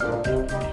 Música